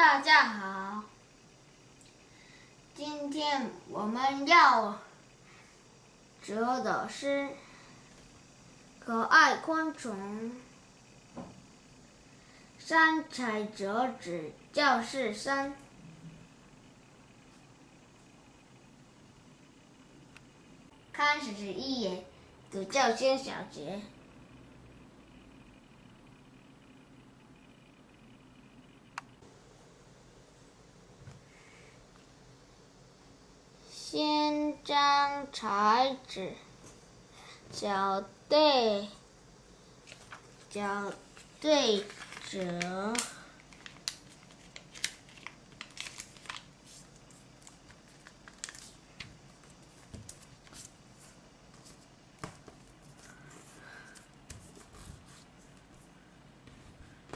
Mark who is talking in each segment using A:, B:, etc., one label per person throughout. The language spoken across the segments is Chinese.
A: 大家好，今天我们要折的是可爱昆虫。三彩折纸教室三，开始一页，读教先小节。张彩纸，校对，角对折，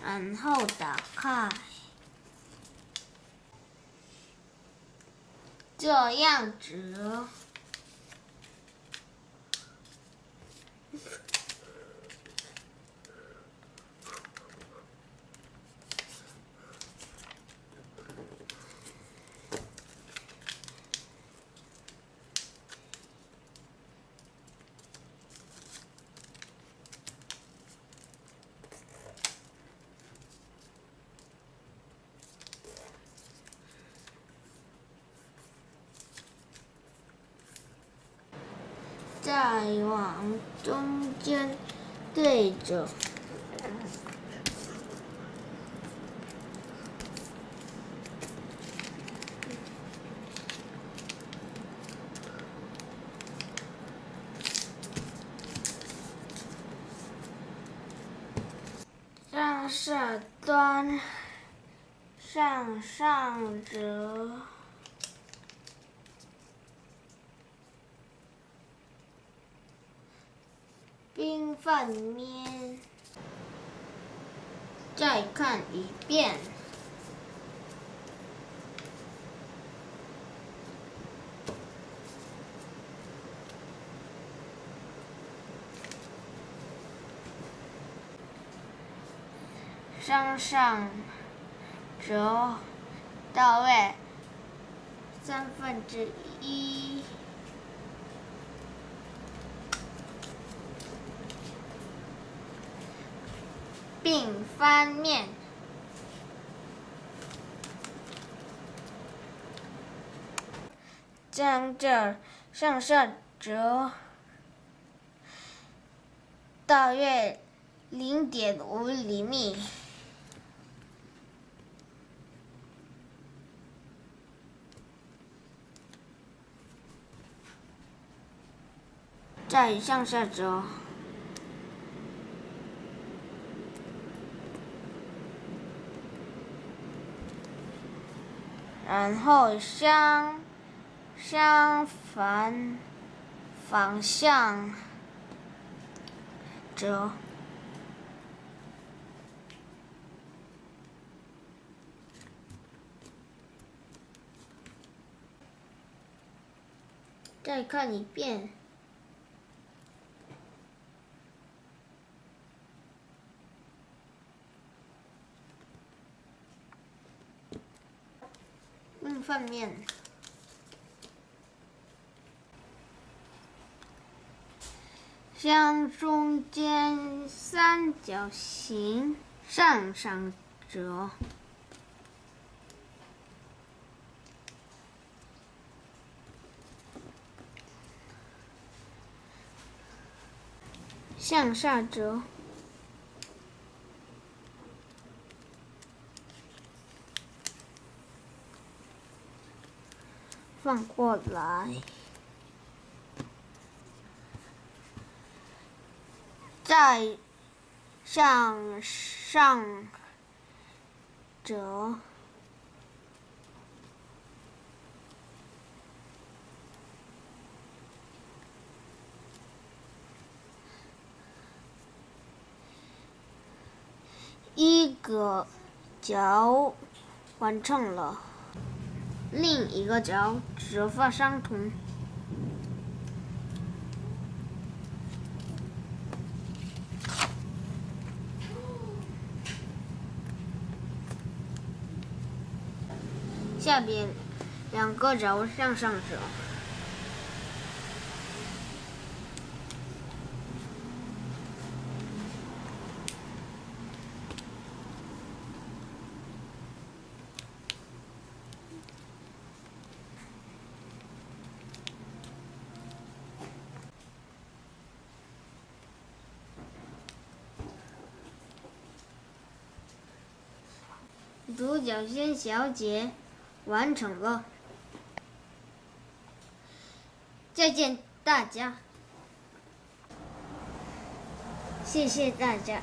A: 然后打开。这样子。再往中间对着，上下端向上折。冰饭面，再看一遍。向上折到位三分之一。并翻面，将这向下折大约零点五厘米，再向下折。然后相相反方向折，再看一遍。饭面，向中间三角形上上折，向下折。放过来，再向上折一个角，完成了。另一个角折法相同。下边两个轴向上折。独角仙小姐完成了，再见大家，谢谢大家。